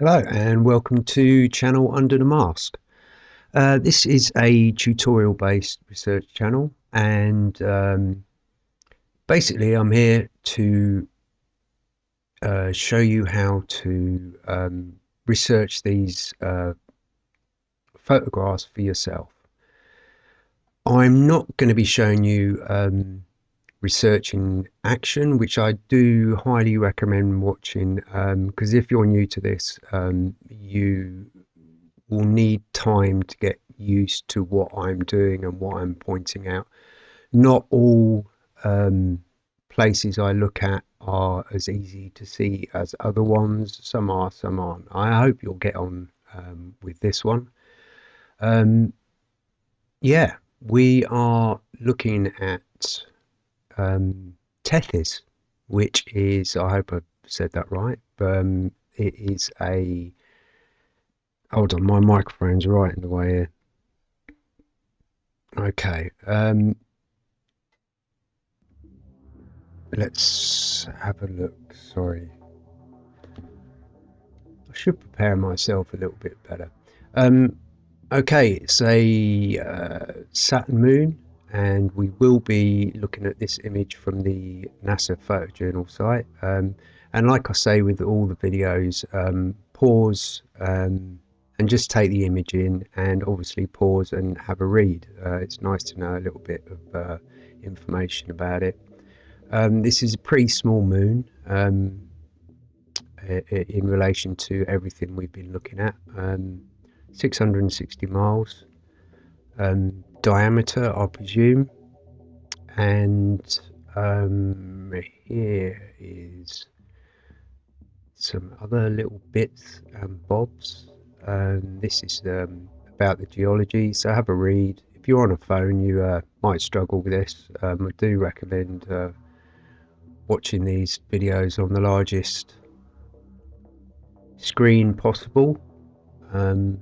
Hello and welcome to channel Under the Mask. Uh, this is a tutorial based research channel and um, basically I'm here to uh, show you how to um, research these uh, photographs for yourself. I'm not going to be showing you um, research in action, which I do highly recommend watching because um, if you're new to this, um, you will need time to get used to what I'm doing and what I'm pointing out. Not all um, places I look at are as easy to see as other ones. Some are, some aren't. I hope you'll get on um, with this one. Um, yeah, we are looking at um, Tethys, which is, I hope I've said that right, um, it is a, hold on, my microphone's right in the way here. Okay, um, let's have a look, sorry. I should prepare myself a little bit better. Um, okay, it's a uh, Saturn moon and we will be looking at this image from the NASA photojournal site. Um, and like I say with all the videos um, pause um, and just take the image in and obviously pause and have a read. Uh, it's nice to know a little bit of uh, information about it. Um, this is a pretty small moon um, in relation to everything we've been looking at. Um, 660 miles. Um, diameter, I presume. And um, here is some other little bits and bobs. Um, this is um, about the geology, so have a read. If you're on a phone, you uh, might struggle with this. Um, I do recommend uh, watching these videos on the largest screen possible. Um,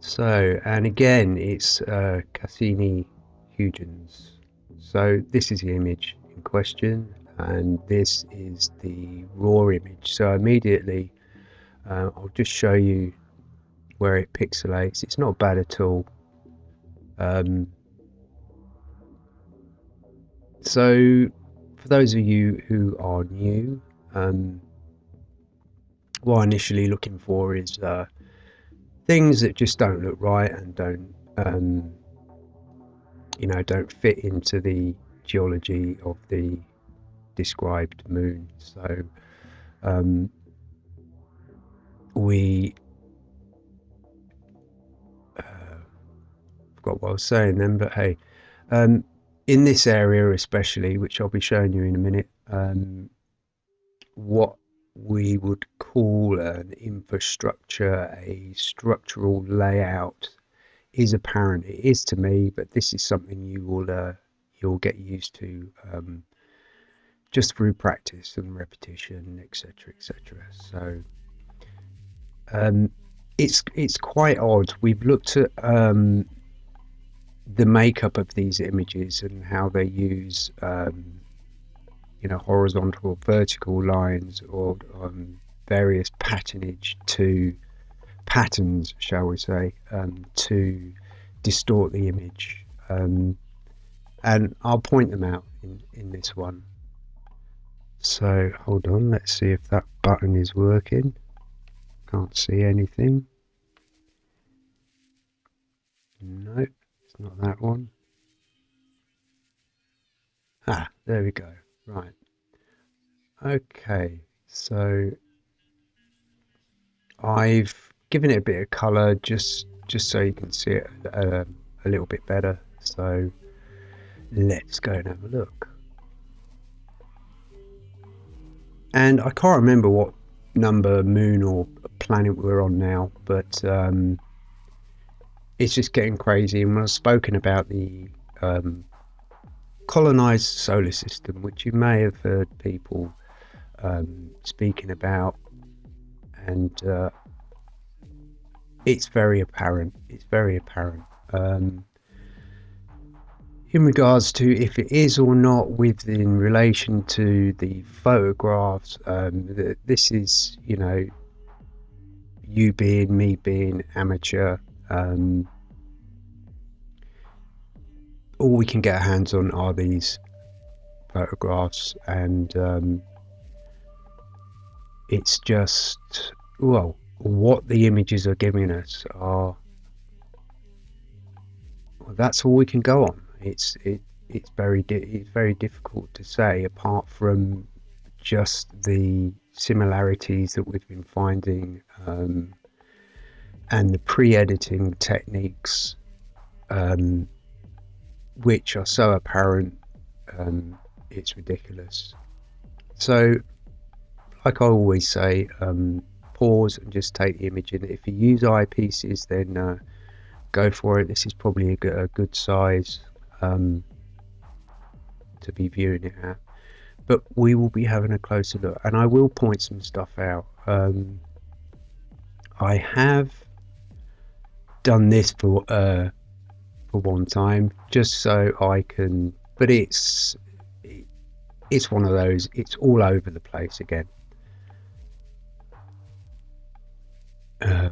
so, and again, it's uh, Cassini-Huygens. So this is the image in question, and this is the raw image. So immediately, uh, I'll just show you where it pixelates. It's not bad at all. Um, so, for those of you who are new, um, what I'm initially looking for is uh, things that just don't look right and don't um, you know don't fit into the geology of the described moon. So um, we uh, forgot what I was saying then but hey um, in this area especially which I'll be showing you in a minute um, what we would call an infrastructure, a structural layout, is apparent. It is to me, but this is something you will uh, you'll get used to um, just through practice and repetition, etc., etc. So um, it's it's quite odd. We've looked at um, the makeup of these images and how they use um, you know horizontal or vertical lines or um, various patternage to patterns shall we say um, to distort the image. Um, and I'll point them out in, in this one. So hold on let's see if that button is working. Can't see anything. No it's not that one. Ah there we go Right. Okay, so I've given it a bit of colour just just so you can see it uh, a little bit better. So let's go and have a look. And I can't remember what number moon or planet we're on now, but um, it's just getting crazy. And when I've spoken about the um, colonized solar system, which you may have heard people um, speaking about, and uh, it's very apparent. It's very apparent. Um, in regards to if it is or not within relation to the photographs, um, this is, you know, you being me being amateur, um, all we can get our hands on are these photographs, and um, it's just well, what the images are giving us are well, that's all we can go on. It's it it's very it's very difficult to say apart from just the similarities that we've been finding um, and the pre-editing techniques um, which are so apparent um, it's ridiculous. So like I always say um, pause and just take the image in. If you use eyepieces then uh, go for it. This is probably a good, a good size um, to be viewing it at. But we will be having a closer look. And I will point some stuff out. Um, I have done this for uh, for one time just so I can but it's it's one of those it's all over the place again uh,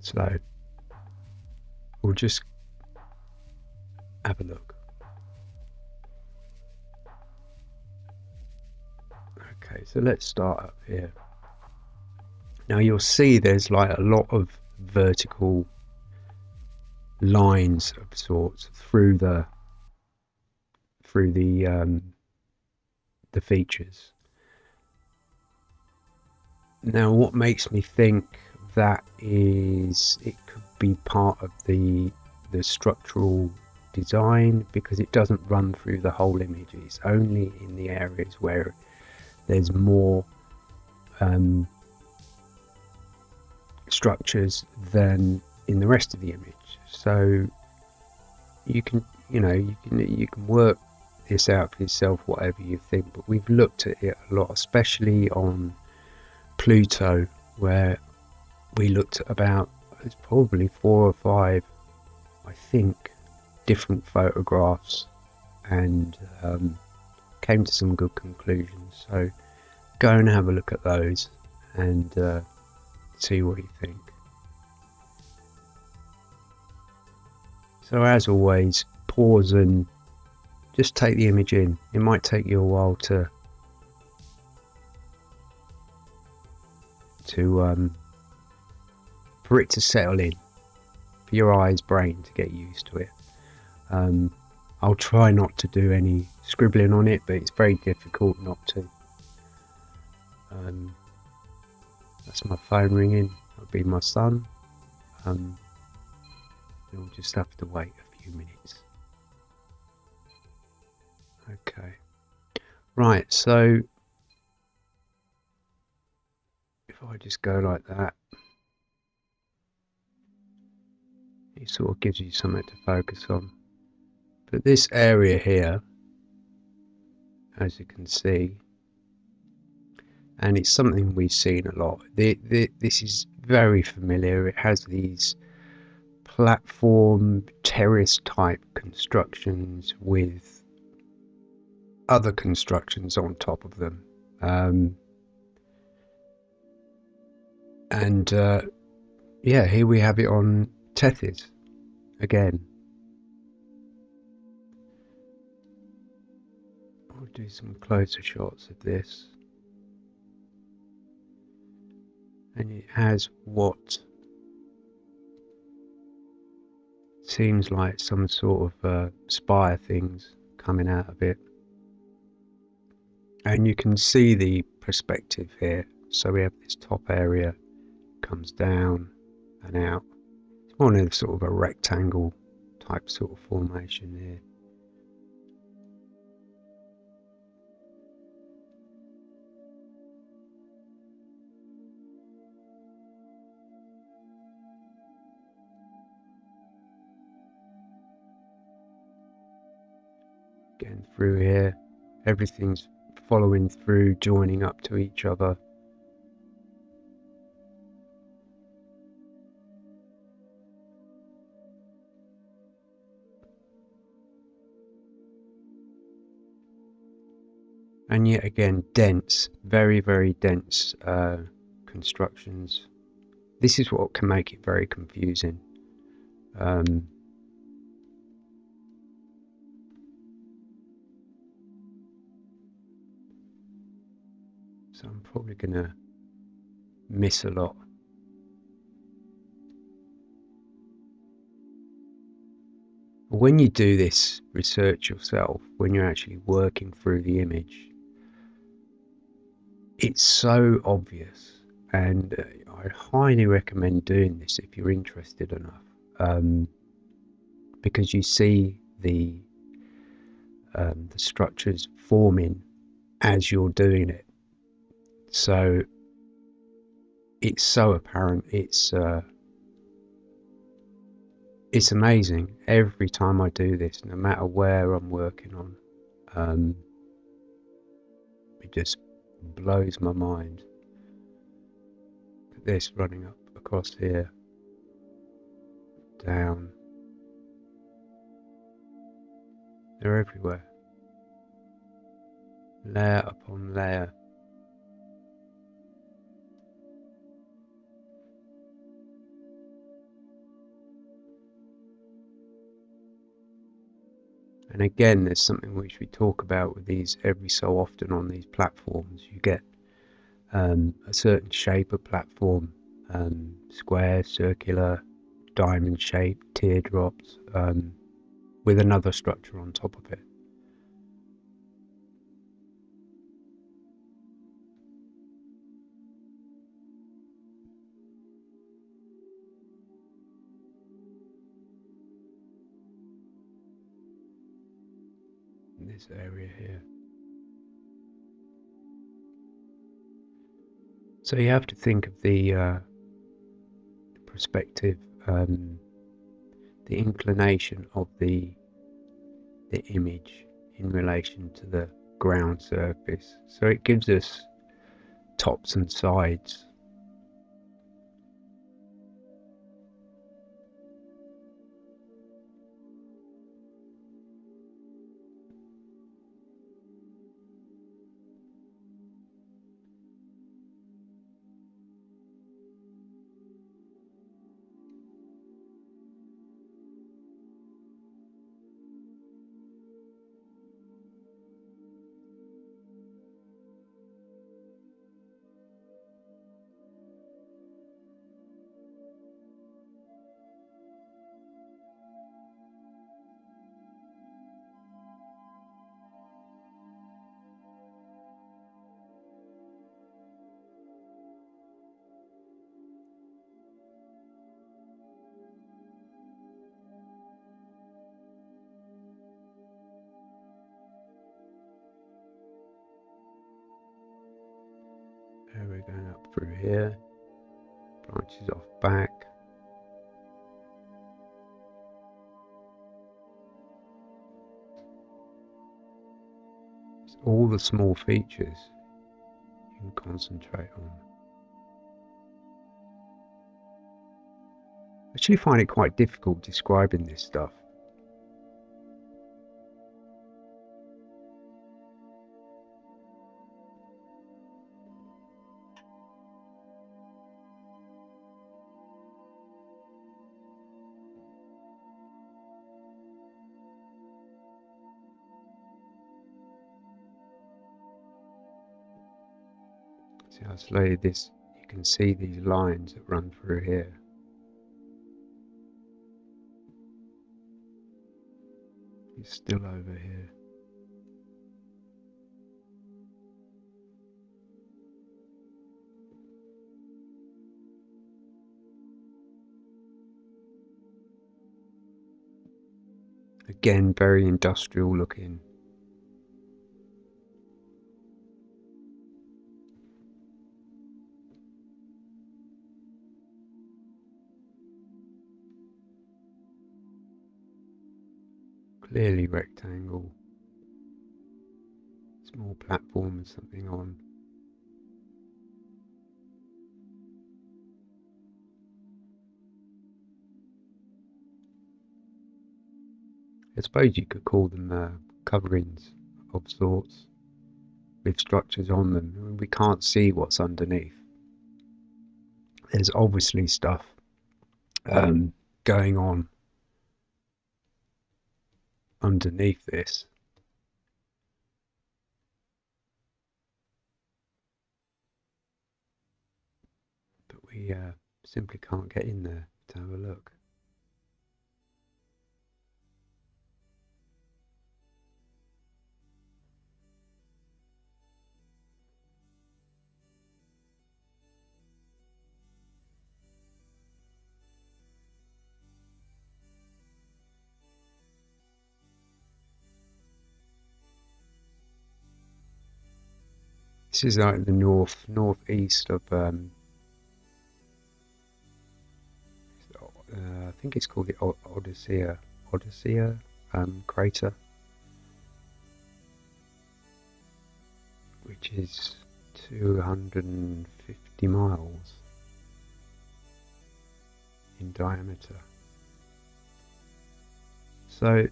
so we'll just have a look Okay, so let's start up here. Now you'll see there's like a lot of vertical lines of sorts through the through the um, the features. Now what makes me think that is it could be part of the the structural design because it doesn't run through the whole image it's only in the areas where there's more um, structures than in the rest of the image. So you can, you know, you can you can work this out for yourself, whatever you think. But we've looked at it a lot, especially on Pluto, where we looked at about it's probably four or five, I think, different photographs, and um, came to some good conclusions. So go and have a look at those and uh, see what you think. So as always, pause and just take the image in. It might take you a while to to um, for it to settle in, for your eyes, brain to get used to it. Um, I'll try not to do any scribbling on it, but it's very difficult not to. Um, that's my phone ringing. That'll be my son. Um, we'll just have to wait a few minutes. Okay. Right, so if I just go like that, it sort of gives you something to focus on. But this area here, as you can see, and it's something we've seen a lot. The, the, this is very familiar. It has these platform terrace type constructions with other constructions on top of them. Um, and uh, yeah, here we have it on Tethys again. I'll do some closer shots of this. And it has what seems like some sort of uh, spire things coming out of it. And you can see the perspective here. So we have this top area comes down and out. It's more in sort of a rectangle type sort of formation here. Through here. Everything's following through, joining up to each other. And yet again, dense, very, very dense uh, constructions this is what can make it very confusing. Um, so I'm probably going to miss a lot. When you do this research yourself, when you're actually working through the image, it's so obvious, and uh, I highly recommend doing this if you're interested enough, um, because you see the um, the structures forming as you're doing it. So it's so apparent. It's uh, it's amazing every time I do this, no matter where I'm working on. Um, it just blows my mind. This running up across here, down. They're everywhere. Layer upon layer. And again, there's something which we talk about with these every so often on these platforms. You get um, a certain shape of platform, um, square, circular, diamond shape, teardrops, um, with another structure on top of it. This area here. So you have to think of the, uh, perspective, um, the inclination of the the image in relation to the ground surface. So it gives us tops and sides here, branches off back. It's all the small features you can concentrate on. I actually find it quite difficult describing this stuff. See how slowly this, you can see these lines that run through here. He's still over here. Again, very industrial looking. Clearly rectangle, small platform with something on. I suppose you could call them uh, coverings of sorts with structures on them. We can't see what's underneath. there's obviously stuff um, going on underneath this. But we uh, simply can't get in there to have a look. This is like the north northeast of um, uh, I think it's called the Odyssea Odyssea um, crater, which is 250 miles in diameter. So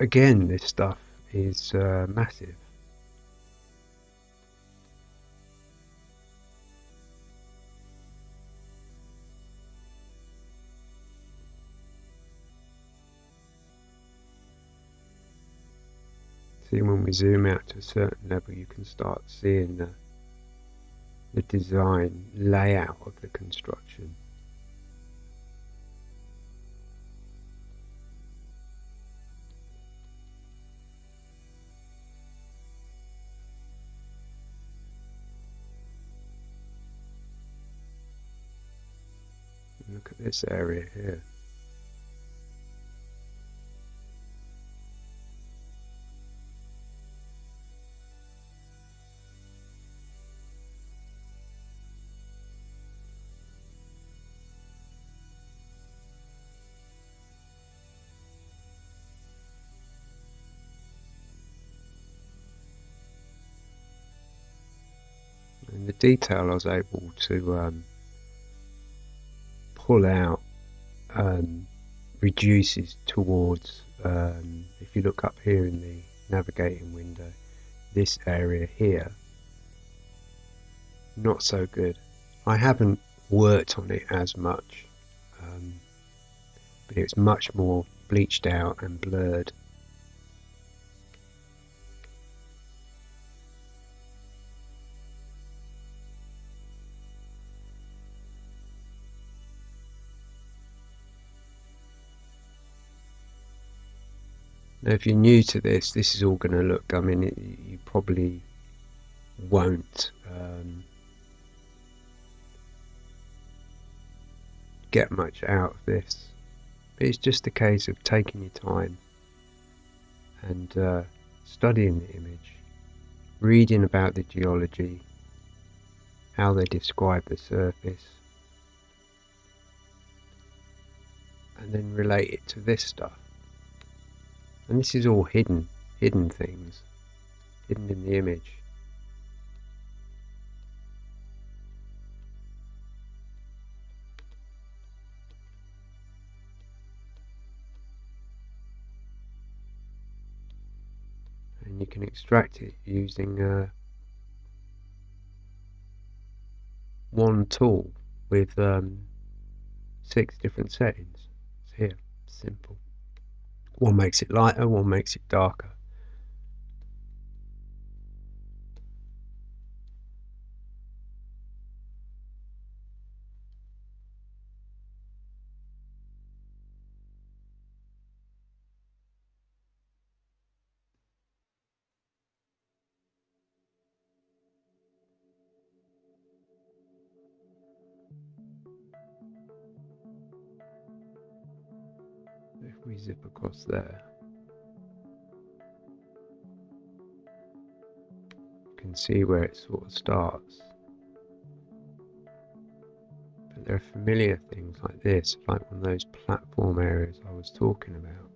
again, this stuff is uh, massive. See when we zoom out to a certain level you can start seeing the, the design layout of the construction. Look at this area here. Detail I was able to um, pull out um, reduces towards um, if you look up here in the navigating window this area here not so good. I haven't worked on it as much um, but it's much more bleached out and blurred Now, if you're new to this, this is all going to look, I mean, it, you probably won't um, get much out of this. But it's just a case of taking your time and uh, studying the image, reading about the geology, how they describe the surface, and then relate it to this stuff. And this is all hidden, hidden things, hidden in the image. And you can extract it using uh, one tool with um, six different settings. It's here, simple. One makes it lighter, one makes it darker. There. You can see where it sort of starts. But there are familiar things like this like one of those platform areas I was talking about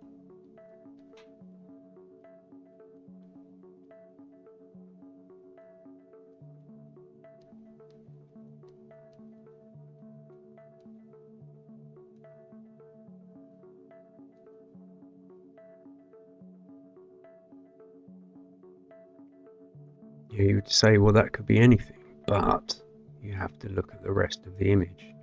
you would say, well, that could be anything, but you have to look at the rest of the image.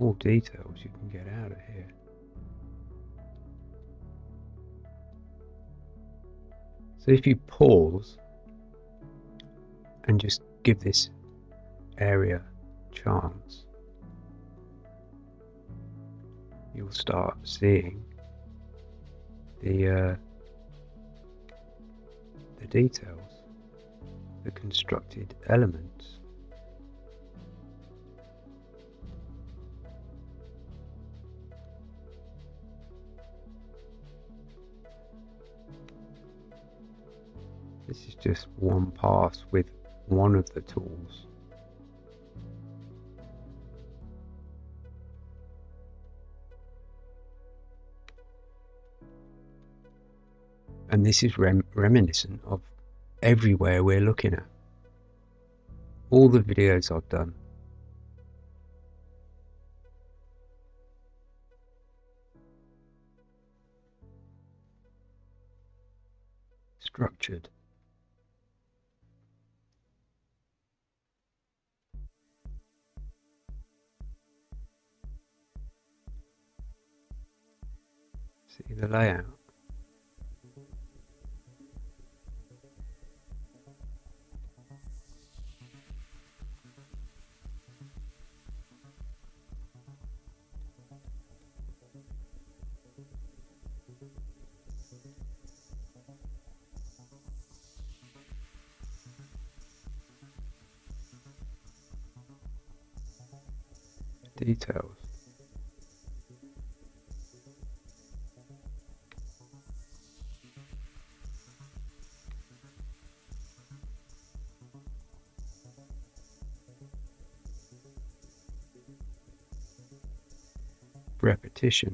Small details you can get out of here. So if you pause and just give this area chance, you'll start seeing the uh, the details, the constructed elements. This is just one pass with one of the tools. And this is rem reminiscent of everywhere we're looking at. All the videos I've done. Structured. See the layout. Details.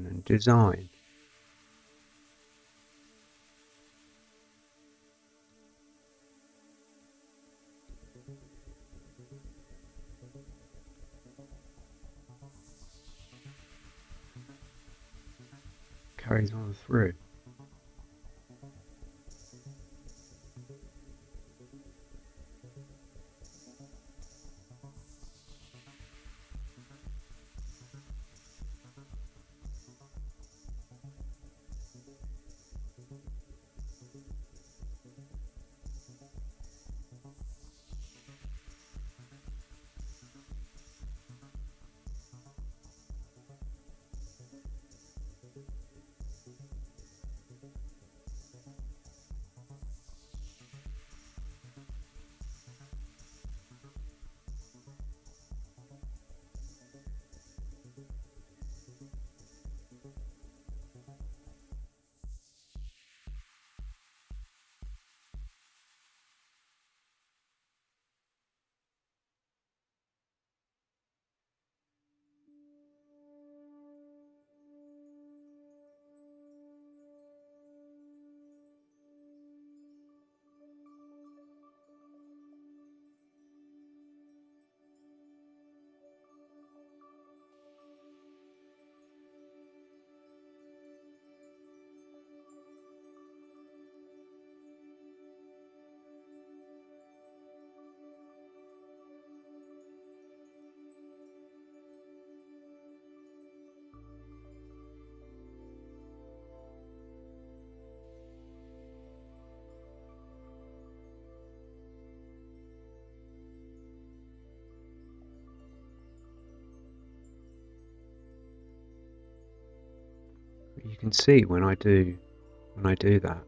And design. You can see when I do when I do that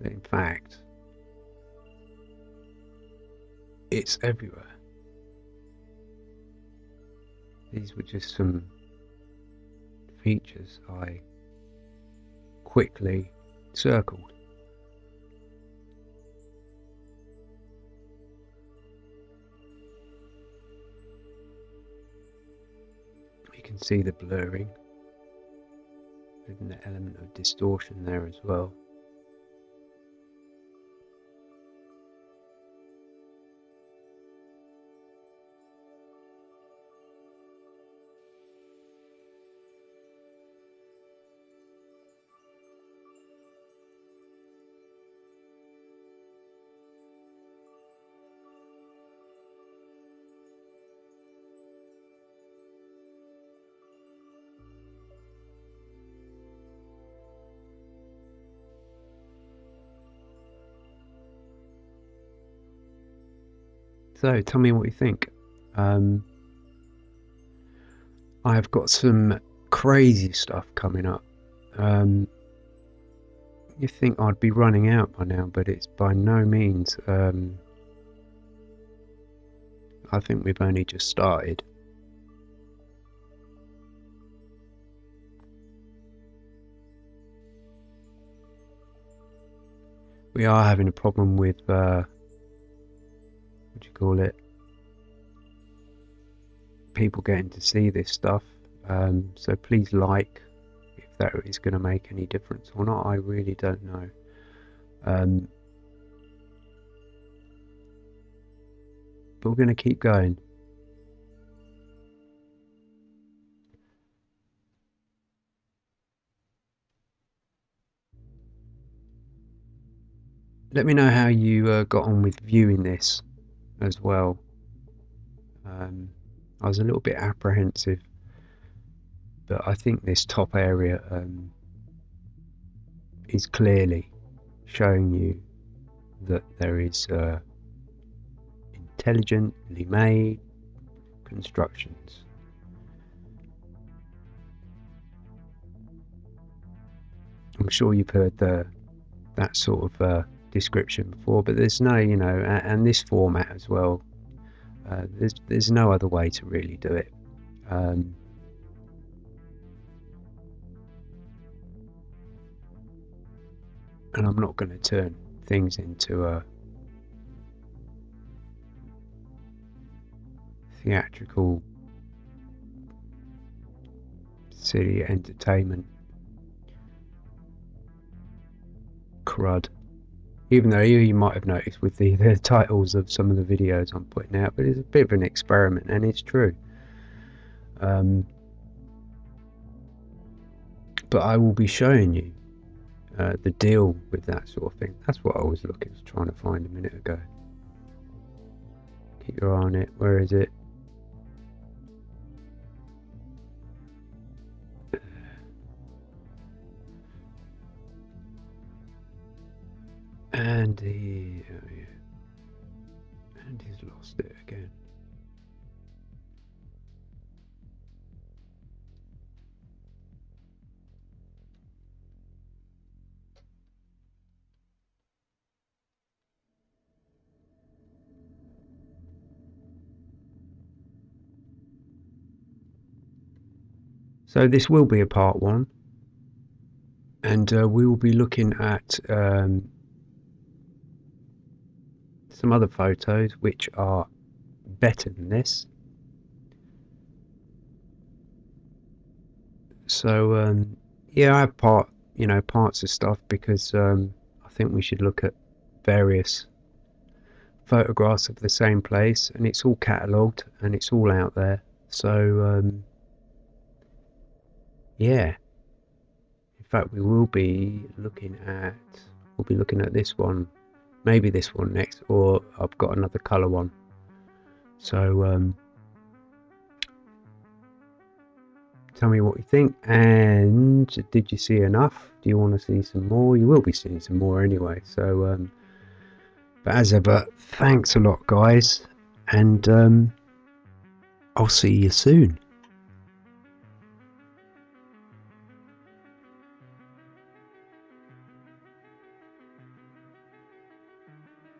that in fact it's everywhere these were just some features I quickly circled. You can see the blurring, the element of distortion there as well. So tell me what you think. Um, I've got some crazy stuff coming up. Um, you think I'd be running out by now, but it's by no means. Um, I think we've only just started. We are having a problem with uh, you call it? People getting to see this stuff. Um, so please like if that is going to make any difference or not. I really don't know. Um, but we're going to keep going. Let me know how you uh, got on with viewing this as well. Um, I was a little bit apprehensive, but I think this top area um, is clearly showing you that there is uh, intelligently made constructions. I'm sure you've heard the that sort of uh, description before, but there's no, you know, and this format as well. Uh, there's there's no other way to really do it. Um, and I'm not going to turn things into a theatrical city entertainment crud even though you, might have noticed with the, the titles of some of the videos I'm putting out, but it's a bit of an experiment and it's true. Um, but I will be showing you uh, the deal with that sort of thing. That's what I was looking, trying to find a minute ago. Keep your eye on it. Where is it? So this will be a part one, and uh, we will be looking at um, some other photos which are better than this. So um, yeah, I have part you know parts of stuff because um, I think we should look at various photographs of the same place, and it's all catalogued and it's all out there. So um, yeah, in fact, we will be looking at we'll be looking at this one maybe this one next or I've got another color one. So um, tell me what you think and did you see enough? Do you want to see some more? You will be seeing some more anyway so um, but as ever thanks a lot guys and um, I'll see you soon